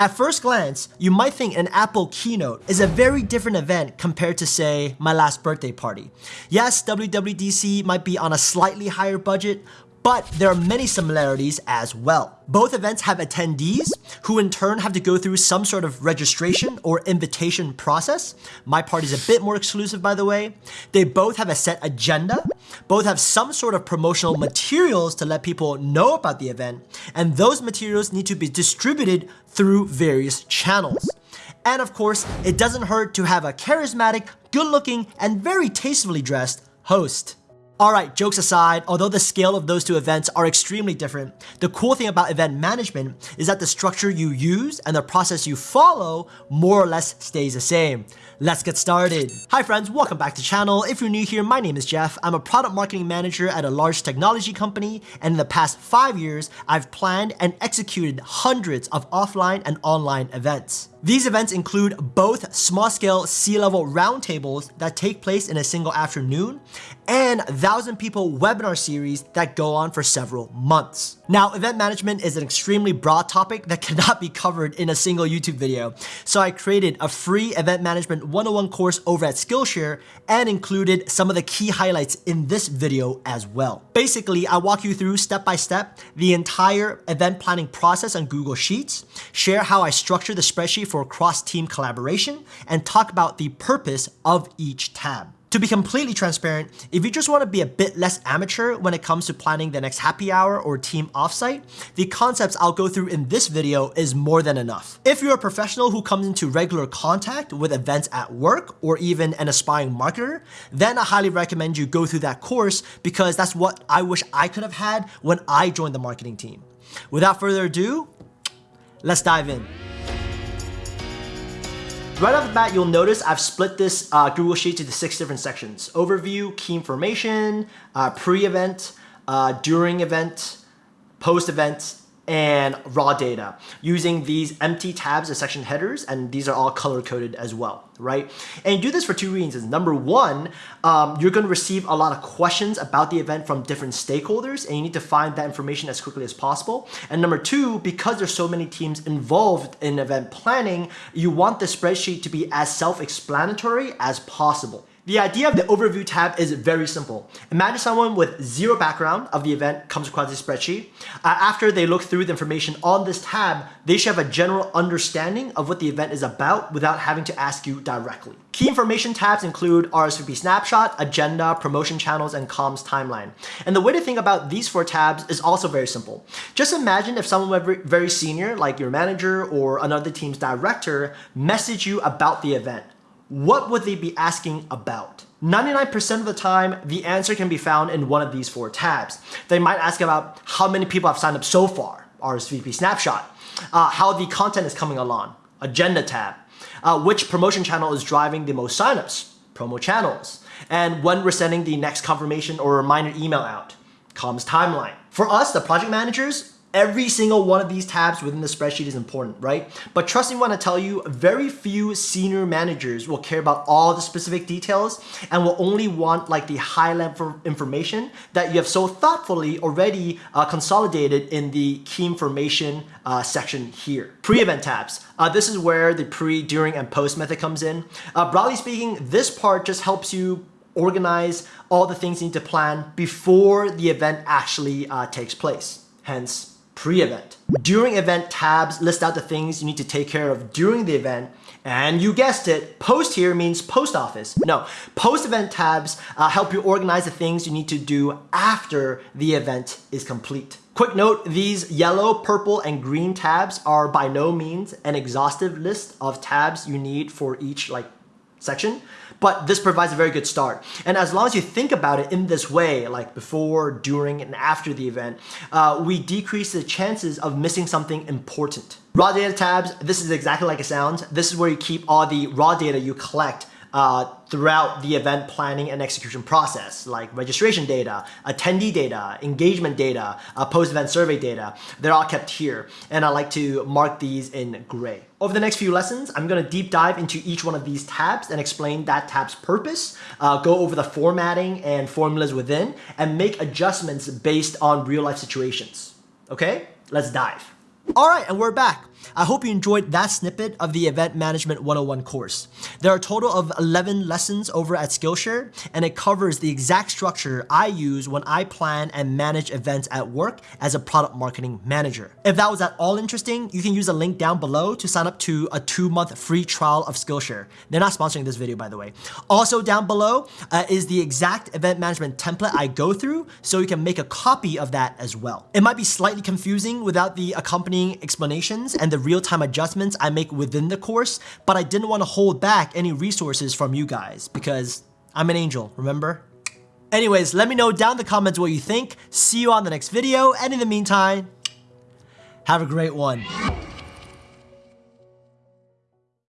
At first glance, you might think an Apple keynote is a very different event compared to say, my last birthday party. Yes, WWDC might be on a slightly higher budget, but there are many similarities as well. Both events have attendees who in turn have to go through some sort of registration or invitation process. My party is a bit more exclusive by the way. They both have a set agenda, both have some sort of promotional materials to let people know about the event, and those materials need to be distributed through various channels. And of course, it doesn't hurt to have a charismatic, good looking, and very tastefully dressed host. Alright, jokes aside, although the scale of those two events are extremely different, the cool thing about event management is that the structure you use and the process you follow more or less stays the same. Let's get started. Hi friends, welcome back to the channel. If you're new here, my name is Jeff. I'm a product marketing manager at a large technology company, and in the past five years, I've planned and executed hundreds of offline and online events. These events include both small-scale C-level roundtables that take place in a single afternoon and 1,000 people webinar series that go on for several months. Now, event management is an extremely broad topic that cannot be covered in a single YouTube video, so I created a free event management 101 course over at Skillshare and included some of the key highlights in this video as well. Basically, I walk you through step by step the entire event planning process on Google Sheets, share how I structure the spreadsheet for cross-team collaboration, and talk about the purpose of each tab. To be completely transparent, if you just want to be a bit less amateur when it comes to planning the next happy hour or team offsite, the concepts I'll go through in this video is more than enough. If you're a professional who comes into regular contact with events at work or even an aspiring marketer, then I highly recommend you go through that course because that's what I wish I could have had when I joined the marketing team. Without further ado, let's dive in. Right off the bat, you'll notice I've split this uh, Google Sheet into six different sections. Overview, key information, uh, pre-event, uh, during event, post-event, and raw data using these empty tabs as section headers and these are all color coded as well right? And you do this for two reasons. Number one um, you're going to receive a lot of questions about the event from different stakeholders and you need to find that information as quickly as possible. And number two because there's so many teams involved in event planning you want the spreadsheet to be as self-explanatory as possible the idea of the overview tab is very simple. Imagine someone with zero background of the event comes across this spreadsheet. Uh, after they look through the information on this tab, they should have a general understanding of what the event is about without having to ask you directly. Key information tabs include RSVP snapshot, agenda, promotion channels, and comms timeline. And the way to think about these four tabs is also very simple. Just imagine if someone very senior, like your manager or another team's director, message you about the event what would they be asking about? 99% of the time, the answer can be found in one of these four tabs. They might ask about how many people have signed up so far, RSVP snapshot, uh, how the content is coming along, agenda tab, uh, which promotion channel is driving the most signups, promo channels, and when we're sending the next confirmation or reminder email out, comms timeline. For us, the project managers, Every single one of these tabs within the spreadsheet is important, right? But trust me when I tell you, very few senior managers will care about all the specific details and will only want like the high level information that you have so thoughtfully already uh, consolidated in the key information uh, section here. Pre-event tabs. Uh, this is where the pre, during, and post method comes in. Uh, broadly speaking, this part just helps you organize all the things you need to plan before the event actually uh, takes place. Hence, pre-event. During event tabs list out the things you need to take care of during the event and you guessed it, post here means post office. No, post event tabs uh, help you organize the things you need to do after the event is complete. Quick note, these yellow, purple, and green tabs are by no means an exhaustive list of tabs you need for each like section, but this provides a very good start. And as long as you think about it in this way, like before, during, and after the event, uh, we decrease the chances of missing something important. Raw data tabs, this is exactly like it sounds. This is where you keep all the raw data you collect uh, throughout the event planning and execution process, like registration data, attendee data, engagement data, uh, post-event survey data. They're all kept here, and I like to mark these in gray. Over the next few lessons, I'm going to deep dive into each one of these tabs and explain that tab's purpose, uh, go over the formatting and formulas within, and make adjustments based on real-life situations. Okay, let's dive. All right, and we're back. I hope you enjoyed that snippet of the Event Management 101 course. There are a total of 11 lessons over at Skillshare, and it covers the exact structure I use when I plan and manage events at work as a product marketing manager. If that was at all interesting, you can use a link down below to sign up to a two-month free trial of Skillshare. They're not sponsoring this video, by the way. Also down below uh, is the exact event management template I go through, so you can make a copy of that as well. It might be slightly confusing without the explanations and the real-time adjustments I make within the course, but I didn't want to hold back any resources from you guys because I'm an angel, remember? Anyways, let me know down in the comments what you think. See you on the next video, and in the meantime, have a great one.